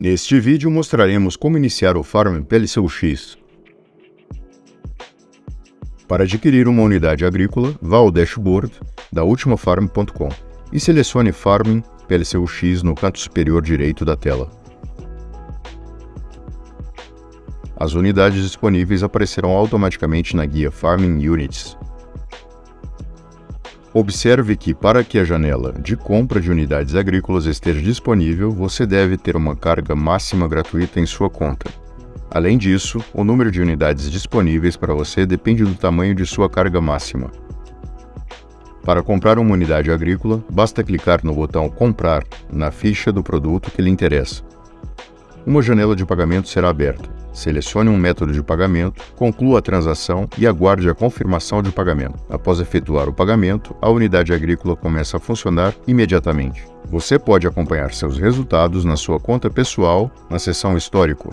Neste vídeo mostraremos como iniciar o Farm PLCUX. Para adquirir uma unidade agrícola, vá ao dashboard da ultimafarm.com e selecione Farming PLCUX no canto superior direito da tela. As unidades disponíveis aparecerão automaticamente na guia Farming Units. Observe que, para que a janela de compra de unidades agrícolas esteja disponível, você deve ter uma carga máxima gratuita em sua conta. Além disso, o número de unidades disponíveis para você depende do tamanho de sua carga máxima. Para comprar uma unidade agrícola, basta clicar no botão Comprar na ficha do produto que lhe interessa. Uma janela de pagamento será aberta. Selecione um método de pagamento, conclua a transação e aguarde a confirmação de pagamento. Após efetuar o pagamento, a unidade agrícola começa a funcionar imediatamente. Você pode acompanhar seus resultados na sua conta pessoal na seção Histórico.